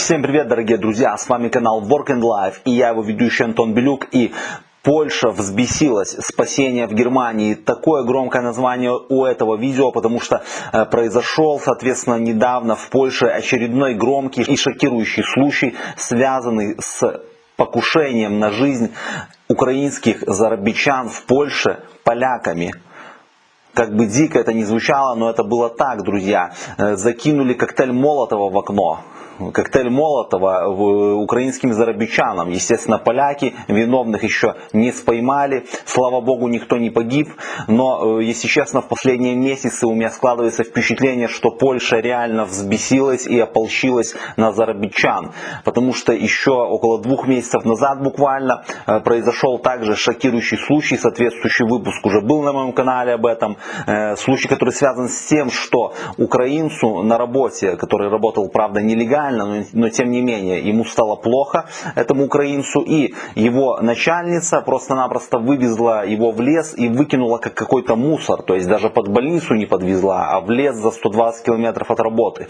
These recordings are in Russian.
Всем привет, дорогие друзья! С вами канал Work and Life и я его ведущий Антон Белюк. И Польша взбесилась, спасение в Германии. Такое громкое название у этого видео, потому что э, произошел, соответственно, недавно в Польше очередной громкий и шокирующий случай, связанный с покушением на жизнь украинских зарабичан в Польше поляками как бы дико это не звучало, но это было так, друзья. Э, закинули коктейль Молотова в окно коктейль Молотова украинским зарабичанам. Естественно, поляки виновных еще не споймали. Слава богу, никто не погиб. Но, э, если честно, в последние месяцы у меня складывается впечатление, что Польша реально взбесилась и ополчилась на зарабичан. Потому что еще около двух месяцев назад буквально э, произошел также шокирующий случай. Соответствующий выпуск уже был на моем канале об этом. Э, случай, который связан с тем, что украинцу на работе, который работал, правда, нелегально, нормально, но, но тем не менее ему стало плохо, этому украинцу, и его начальница просто-напросто вывезла его в лес и выкинула как какой-то мусор, то есть даже под больницу не подвезла, а в лес за 120 километров от работы.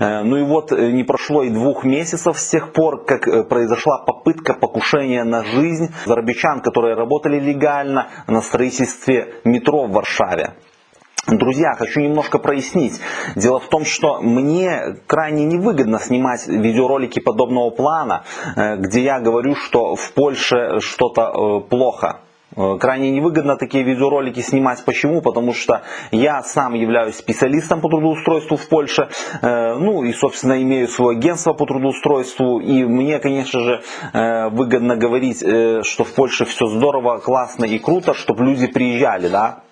Э, ну и вот э, не прошло и двух месяцев с тех пор, как э, произошла попытка покушения на жизнь зарабичан, которые работали легально на строительстве метро в Варшаве. Друзья, хочу немножко прояснить. Дело в том, что мне крайне невыгодно снимать видеоролики подобного плана, э, где я говорю, что в Польше что-то э, плохо. Э, крайне невыгодно такие видеоролики снимать. Почему? Потому что я сам являюсь специалистом по трудоустройству в Польше. Ну и, собственно, имею свое агентство по трудоустройству. И мне, конечно же, выгодно говорить, что в Польше все здорово, классно и круто, чтобы люди приезжали. Да?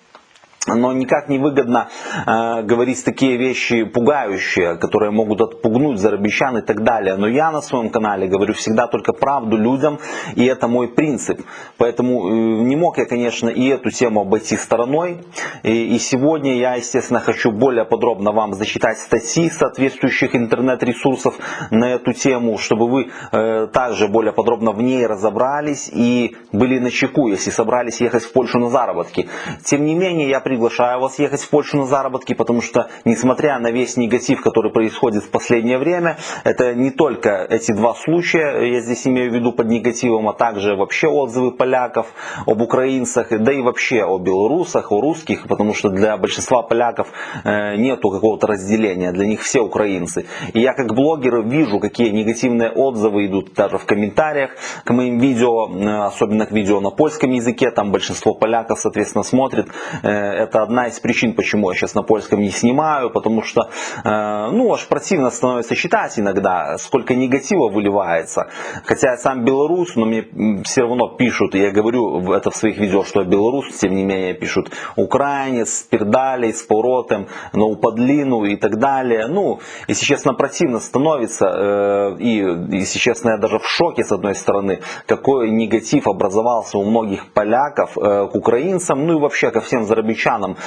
Но никак не выгодно э, говорить такие вещи пугающие, которые могут отпугнуть зарабищан и так далее. Но я на своем канале говорю всегда только правду людям, и это мой принцип. Поэтому э, не мог я, конечно, и эту тему обойти стороной. И, и сегодня я, естественно, хочу более подробно вам зачитать статьи соответствующих интернет-ресурсов на эту тему, чтобы вы э, также более подробно в ней разобрались и были на чеку, если собрались ехать в Польшу на заработки. Тем не менее, я при приглашаю вас ехать в Польшу на заработки, потому что, несмотря на весь негатив, который происходит в последнее время, это не только эти два случая, я здесь имею в виду под негативом, а также вообще отзывы поляков об украинцах, да и вообще о белорусах, о русских, потому что для большинства поляков э, нету какого-то разделения, для них все украинцы. И я как блогер вижу, какие негативные отзывы идут даже в комментариях к моим видео, э, особенно к видео на польском языке, там большинство поляков, соответственно, смотрит э, это одна из причин, почему я сейчас на польском не снимаю, потому что, э, ну, аж противно становится читать иногда, сколько негатива выливается. Хотя я сам белорус, но мне все равно пишут, я говорю это в своих видео, что я белорус, тем не менее пишут украинец, пердалей, с поворотом, на упадлину и так далее. Ну, если честно, противно становится, э, и, если честно, я даже в шоке с одной стороны, какой негатив образовался у многих поляков э, к украинцам, ну и вообще ко всем зарабичанам россиянам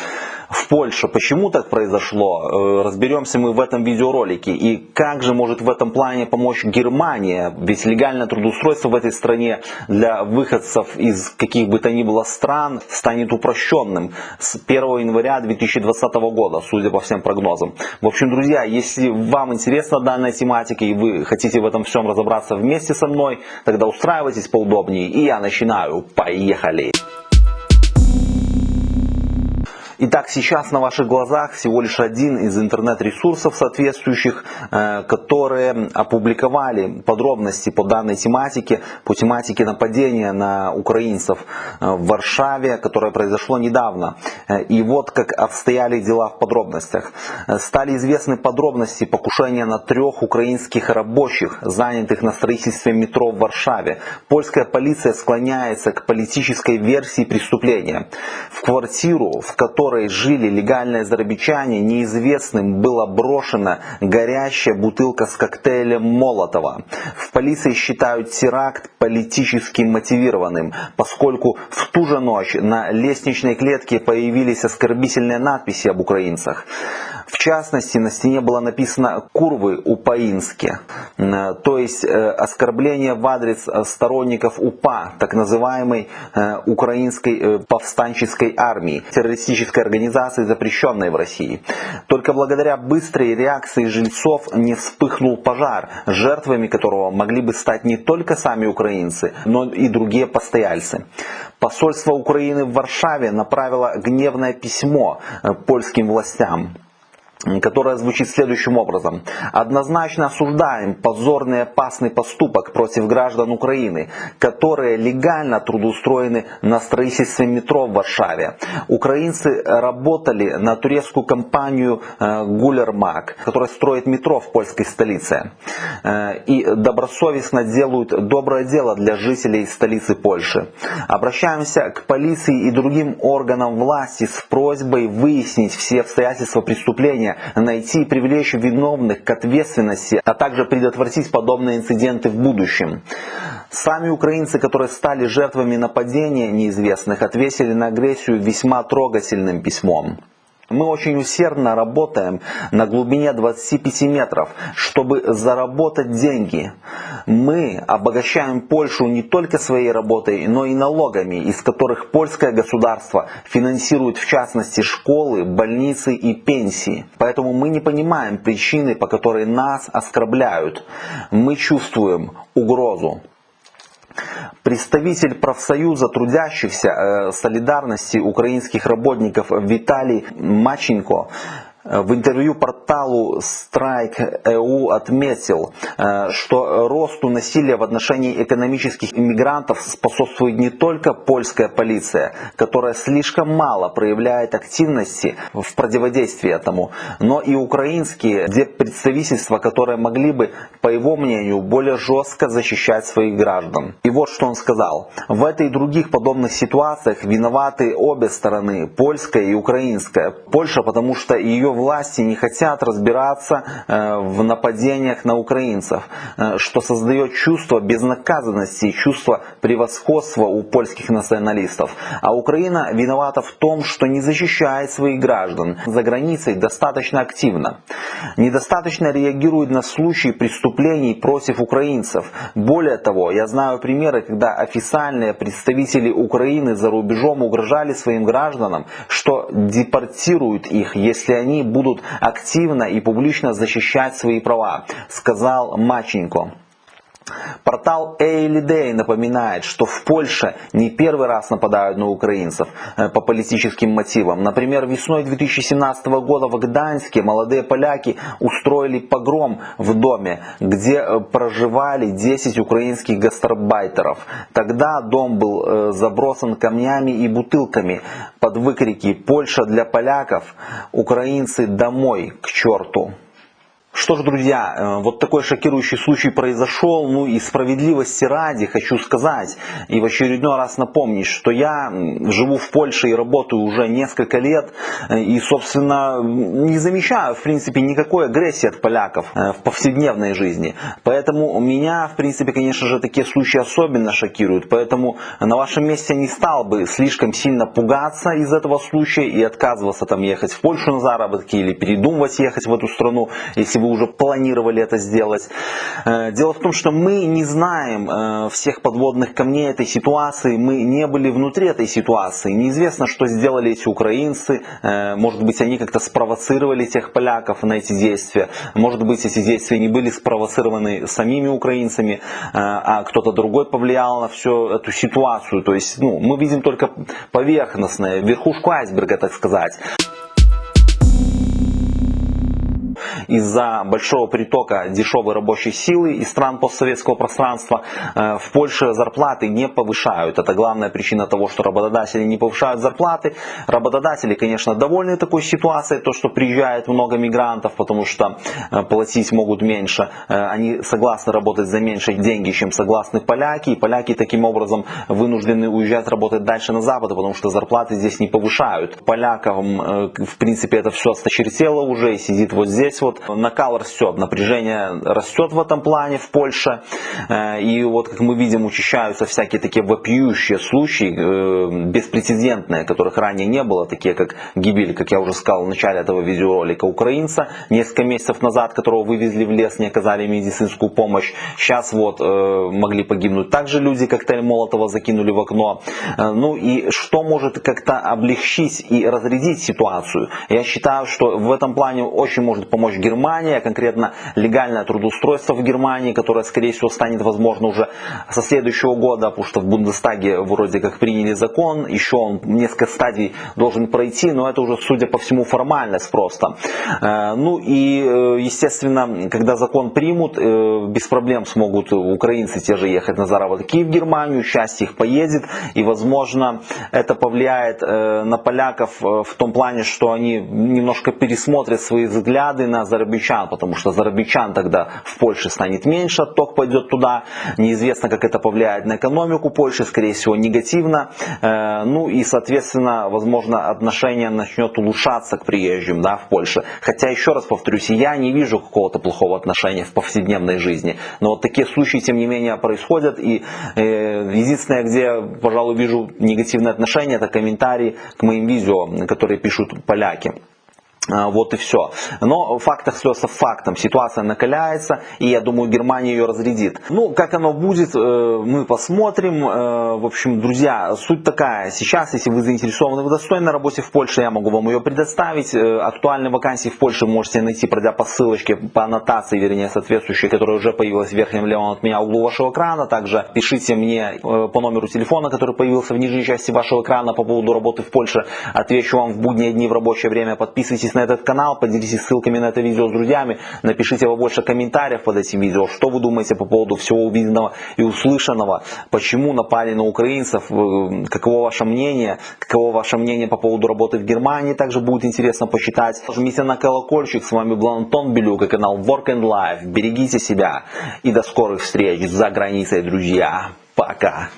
в Польше. Почему так произошло? Э, разберемся мы в этом видеоролике. И как же может в этом плане помочь Германия? Ведь легальное трудоустройство в этой стране для выходцев из каких бы то ни было стран станет упрощенным с 1 января 2020 года, судя по всем прогнозам. В общем, друзья, если вам интересна данная тематика и вы хотите в этом всем разобраться вместе со мной, тогда устраивайтесь поудобнее. И я начинаю. Поехали! Итак, сейчас на ваших глазах всего лишь один из интернет-ресурсов соответствующих, э, которые опубликовали подробности по данной тематике, по тематике нападения на украинцев э, в Варшаве, которое произошло недавно. Э, и вот как обстояли дела в подробностях. Стали известны подробности покушения на трех украинских рабочих, занятых на строительстве метро в Варшаве. Польская полиция склоняется к политической версии преступления. В квартиру, в которой жили легальные зарабичане, неизвестным была брошена горящая бутылка с коктейлем Молотова. В полиции считают теракт политически мотивированным, поскольку в ту же ночь на лестничной клетке появились оскорбительные надписи об украинцах. В частности, на стене было написано «Курвы упаински», то есть оскорбление в адрес сторонников УПА, так называемой украинской повстанческой армии, террористической организации, запрещенной в России. Только благодаря быстрой реакции жильцов не вспыхнул пожар, жертвами которого могли бы стать не только сами украинцы, но и другие постояльцы. Посольство Украины в Варшаве направило гневное письмо э, польским властям которая звучит следующим образом. Однозначно осуждаем позорный опасный поступок против граждан Украины, которые легально трудоустроены на строительстве метро в Варшаве. Украинцы работали на турецкую компанию э, Гулермак, которая строит метро в польской столице. Э, и добросовестно делают доброе дело для жителей столицы Польши. Обращаемся к полиции и другим органам власти с просьбой выяснить все обстоятельства преступления уровня найти и привлечь виновных к ответственности, а также предотвратить подобные инциденты в будущем. Сами украинцы, которые стали жертвами нападения неизвестных, ответили на агрессию весьма трогательным письмом. Мы очень усердно работаем на глубине 25 метров, чтобы заработать деньги. Мы обогащаем Польшу не только своей работой, но и налогами, из которых польское государство финансирует в частности школы, больницы и пенсии. Поэтому мы не понимаем причины, по которой нас оскорбляют. Мы чувствуем угрозу. Представитель профсоюза трудящихся э, солидарности украинских работников Виталий Маченко в интервью порталу Strike.eu отметил, э, что росту насилия в отношении экономических иммигрантов способствует не только польская полиция, которая слишком мало проявляет активности в противодействии этому, но и украинские представительства, которые могли бы, по его мнению, более жестко защищать своих граждан. И вот что он сказал. В этой и других подобных ситуациях виноваты обе стороны, польская и украинская. Польша, потому что ее власти не хотят разбираться э, в нападениях на украинцев, э, что создает чувство безнаказанности и чувство превосходства у польских националистов. А Украина виновата в том, что не защищает своих граждан за границей достаточно активно. Недостаточно реагирует на случаи преступлений против украинцев. Более того, я знаю примеры, когда официальные представители Украины за рубежом угрожали своим гражданам, что депортируют их, если они будут активно и публично защищать свои права, сказал Маченко. Портал Эйлидей напоминает, что в Польше не первый раз нападают на украинцев э, по политическим мотивам. Например, весной 2017 года в Гданьске молодые поляки устроили погром в доме, где э, проживали 10 украинских гастарбайтеров. Тогда дом был э, забросан камнями и бутылками под выкрики «Польша для поляков», «Украинцы домой, к черту». Что ж, друзья, э, вот такой шокирующий случай произошел, ну и справедливости ради хочу сказать и в очередной раз напомнить, что я живу в Польше и работаю уже несколько лет э, и, собственно, не замечаю, в принципе, никакой агрессии от поляков э, в повседневной жизни. Поэтому меня, в принципе, конечно же, такие случаи особенно шокируют, поэтому на вашем месте не стал бы слишком сильно пугаться из этого случая и отказываться там ехать в Польшу на заработки или передумывать ехать в эту страну, если вы уже планировали это сделать. Э, дело в том, что мы не знаем э, всех подводных камней этой ситуации, мы не были внутри этой ситуации. Неизвестно, что сделали эти украинцы, э, может быть, они как-то спровоцировали тех поляков на эти действия, может быть, эти действия не были спровоцированы самими украинцами, а кто-то другой повлиял на всю эту ситуацию. То есть ну, мы видим только поверхностное, верхушку айсберга, так сказать. Из-за большого притока дешевой рабочей силы из стран постсоветского пространства э, в Польше зарплаты не повышают. Это главная причина того, что работодатели не повышают зарплаты. Работодатели, конечно, довольны такой ситуацией, то, что приезжает много мигрантов, потому что э, платить могут меньше. Э, они согласны работать за меньшие деньги, чем согласны поляки. И поляки таким образом вынуждены уезжать работать дальше на Запад, потому что зарплаты здесь не повышают. Полякам, в принципе, это все осточертело уже и сидит вот здесь вот накал растет, напряжение растет в этом плане в Польше. Э, и вот, как мы видим, учащаются всякие такие вопиющие случаи, э, беспрецедентные, которых ранее не было, такие как гибель, как я уже сказал в начале этого видеоролика, украинца несколько месяцев назад, которого вывезли в лес, не оказали медицинскую помощь. Сейчас вот э, могли погибнуть также люди, коктейль Молотова закинули в окно. Ну и что может как-то облегчить и разрядить ситуацию? Я считаю, что в этом плане очень может помочь Германия, конкретно легальное трудоустройство в Германии, которое, скорее всего, станет возможно уже со следующего года, потому что в Бундестаге вроде как приняли закон, еще он несколько стадий должен пройти, но это уже, судя по всему, формальность просто. Э, ну и, э, естественно, когда закон примут, э, без проблем смогут украинцы те же ехать на заработки в Германию, часть их поедет, и, возможно, это повлияет на поляков в том плане, что они немножко пересмотрят свои взгляды на зарабичан, потому что зарабичан тогда в Польше станет меньше, отток пойдет туда. Неизвестно, как это повлияет на экономику Польши, скорее всего, негативно. Э, ну и, соответственно, возможно, отношение начнет улучшаться к приезжим да, в Польше. Хотя, еще раз повторюсь, я не вижу какого-то плохого отношения в повседневной жизни. Но вот такие случаи, тем не менее, происходят. И э, единственное, где, пожалуй, вижу негативное отношение, это комментарии к моим видео, которые пишут поляки. А, вот и все. Но факт остается фактом. Ситуация накаляется, и я думаю, Германия ее разрядит. Ну, как оно будет, э, мы посмотрим. Э, в общем, друзья, суть такая. Сейчас, если вы заинтересованы в достойной работе в Польше, я могу вам ее предоставить. Э, актуальные вакансии в Польше можете найти, пройдя по ссылочке, по аннотации, вернее, соответствующей, которая уже появилась в верхнем левом от меня углу вашего экрана. Также пишите мне по номеру телефона, который появился в нижней части вашего экрана по поводу работы в Польше. Отвечу вам в будние дни в рабочее время. Подписывайтесь на на этот канал, поделитесь ссылками на это видео с друзьями, напишите побольше комментариев под этим видео, что вы думаете по поводу всего увиденного и услышанного, почему напали на украинцев, э, каково ваше мнение, каково ваше мнение по поводу работы в Германии, также будет интересно почитать. Жмите на колокольчик, с вами был Антон Белюк и канал Work and Life. Берегите себя и до скорых встреч за границей, друзья. Пока.